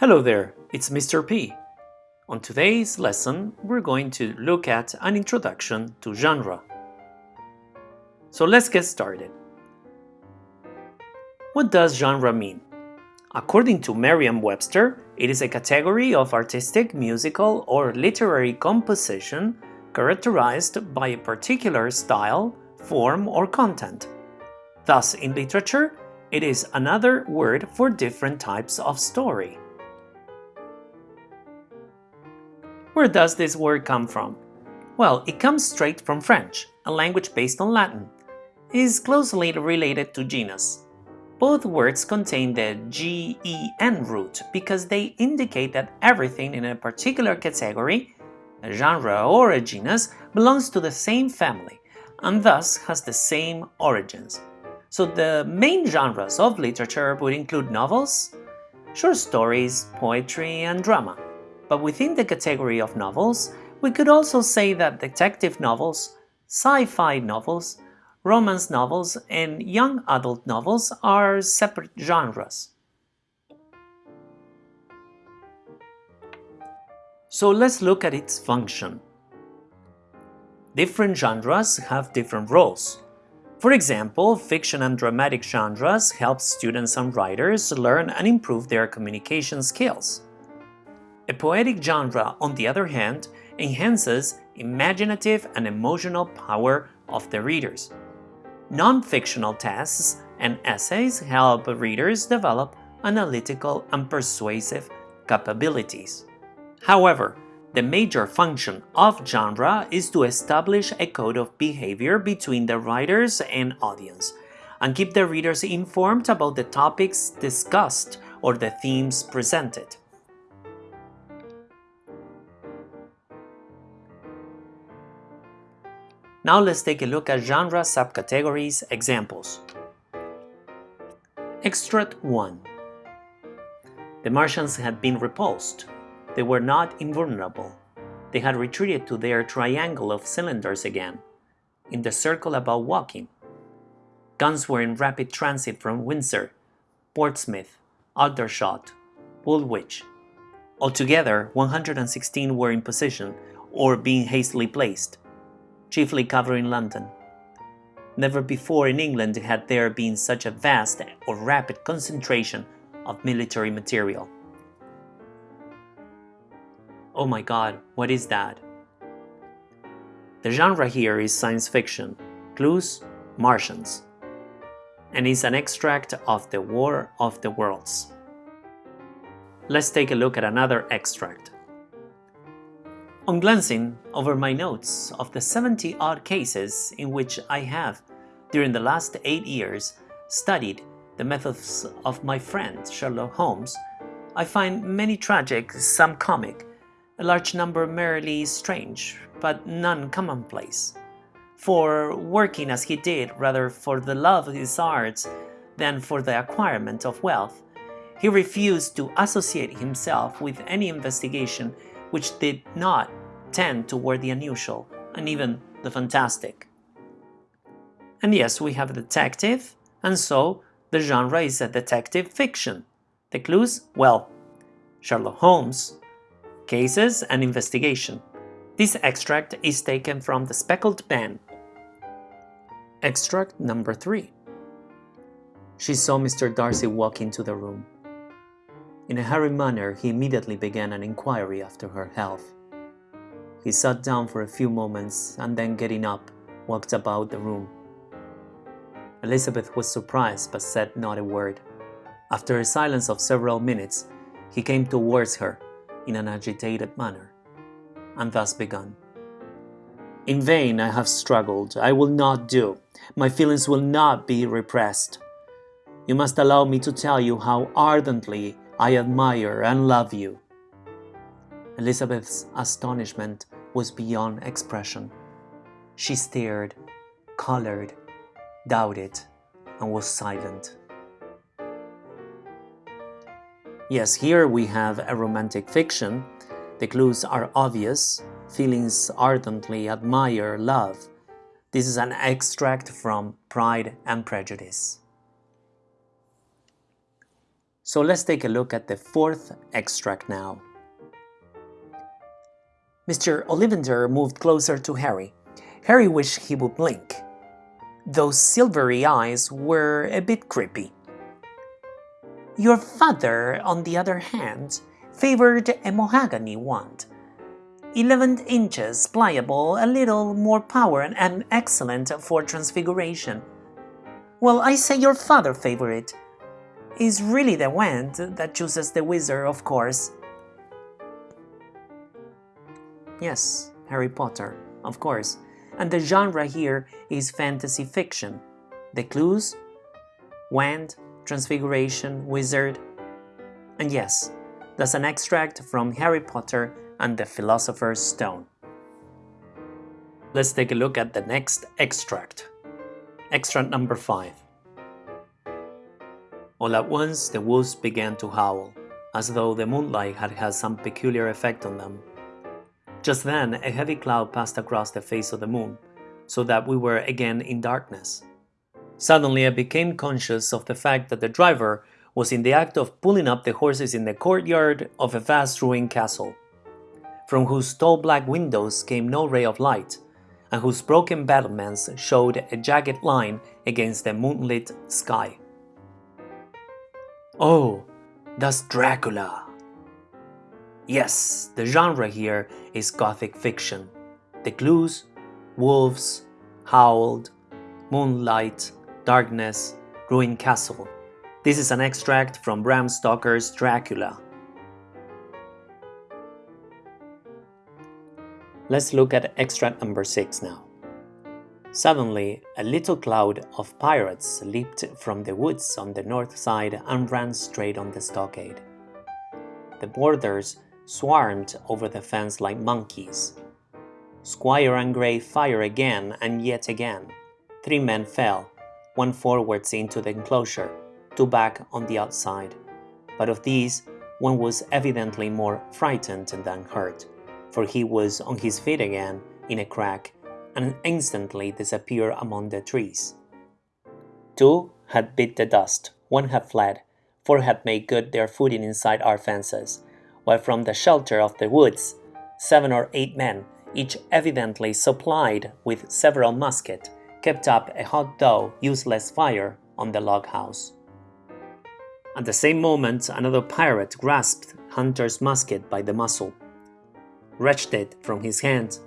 Hello there, it's Mr. P. On today's lesson, we're going to look at an introduction to genre. So let's get started. What does genre mean? According to Merriam-Webster, it is a category of artistic, musical, or literary composition characterized by a particular style, form, or content. Thus, in literature, it is another word for different types of story. Where does this word come from? Well, it comes straight from French, a language based on Latin. It is closely related to genus. Both words contain the gen root because they indicate that everything in a particular category, a genre or a genus, belongs to the same family and thus has the same origins. So the main genres of literature would include novels, short stories, poetry, and drama. But within the category of novels, we could also say that detective novels, sci-fi novels, romance novels, and young adult novels are separate genres. So let's look at its function. Different genres have different roles. For example, fiction and dramatic genres help students and writers learn and improve their communication skills. A poetic genre, on the other hand, enhances imaginative and emotional power of the readers. Non-fictional texts and essays help readers develop analytical and persuasive capabilities. However, the major function of genre is to establish a code of behavior between the writers and audience, and keep the readers informed about the topics discussed or the themes presented. Now let's take a look at genre subcategories examples. Extract 1 The Martians had been repulsed, they were not invulnerable. They had retreated to their triangle of cylinders again, in the circle about Woking. Guns were in rapid transit from Windsor, Portsmouth, Aldershot, Woolwich. Altogether, 116 were in position or being hastily placed, chiefly covering London. Never before in England had there been such a vast or rapid concentration of military material. Oh my god, what is that? The genre here is science fiction, clues, Martians, and is an extract of The War of the Worlds. Let's take a look at another extract. On glancing over my notes of the 70 odd cases in which I have, during the last 8 years, studied the methods of my friend Sherlock Holmes, I find many tragic, some comic, a large number merely strange, but none commonplace. For working as he did rather for the love of his arts than for the acquirement of wealth, he refused to associate himself with any investigation which did not tend toward the unusual and even the fantastic. And yes, we have a detective, and so the genre is a detective fiction. The clues? Well, Sherlock Holmes, Cases and Investigation. This extract is taken from The Speckled Band. Extract number 3. She saw Mr. Darcy walk into the room. In a hurried manner, he immediately began an inquiry after her health. He sat down for a few moments and then getting up, walked about the room. Elizabeth was surprised but said not a word. After a silence of several minutes, he came towards her in an agitated manner, and thus begun. In vain I have struggled, I will not do, my feelings will not be repressed. You must allow me to tell you how ardently I admire and love you. Elizabeth's astonishment was beyond expression. She stared, colored, doubted, and was silent. Yes, here we have a romantic fiction. The clues are obvious. Feelings ardently admire love. This is an extract from Pride and Prejudice. So let's take a look at the fourth extract now. Mr. Ollivander moved closer to Harry. Harry wished he would blink. Those silvery eyes were a bit creepy. Your father, on the other hand, favored a mahogany wand. 11 inches, pliable, a little more power and excellent for transfiguration. Well, I say your father favored it. Is really the wand that chooses the wizard, of course. Yes, Harry Potter, of course. And the genre here is fantasy fiction. The clues? Wand, Transfiguration, Wizard. And yes, that's an extract from Harry Potter and the Philosopher's Stone. Let's take a look at the next extract. Extract number 5. All at once the wolves began to howl, as though the moonlight had had some peculiar effect on them. Just then, a heavy cloud passed across the face of the moon, so that we were again in darkness. Suddenly, I became conscious of the fact that the driver was in the act of pulling up the horses in the courtyard of a vast ruined castle, from whose tall black windows came no ray of light, and whose broken battlements showed a jagged line against the moonlit sky. Oh, that's Dracula! Yes, the genre here is gothic fiction. The clues wolves, howled, moonlight, darkness, ruined castle. This is an extract from Bram Stoker's Dracula. Let's look at extract number 6 now. Suddenly, a little cloud of pirates leaped from the woods on the north side and ran straight on the stockade. The boarders swarmed over the fence like monkeys. Squire and Gray fired again and yet again. Three men fell, one forwards into the enclosure, two back on the outside. But of these, one was evidently more frightened than hurt, for he was on his feet again in a crack and instantly disappeared among the trees. Two had bit the dust, one had fled, four had made good their footing inside our fences, while from the shelter of the woods, seven or eight men, each evidently supplied with several muskets, kept up a hot though useless fire on the log house. At the same moment, another pirate grasped Hunter's musket by the muzzle, wrenched it from his hand,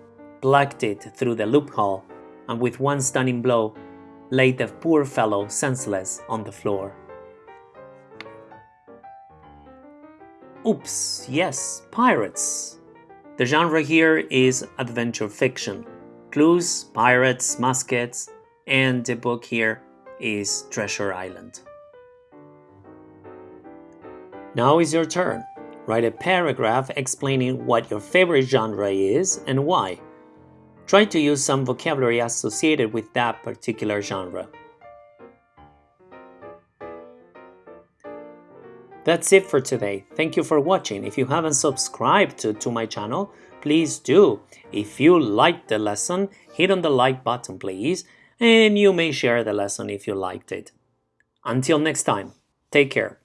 plucked it through the loophole, and with one stunning blow, laid the poor fellow senseless on the floor. Oops, yes, pirates. The genre here is adventure fiction. Clues, pirates, muskets, and the book here is Treasure Island. Now is your turn. Write a paragraph explaining what your favorite genre is and why. Try to use some vocabulary associated with that particular genre. That's it for today. Thank you for watching. If you haven't subscribed to, to my channel, please do. If you liked the lesson, hit on the like button please, and you may share the lesson if you liked it. Until next time, take care.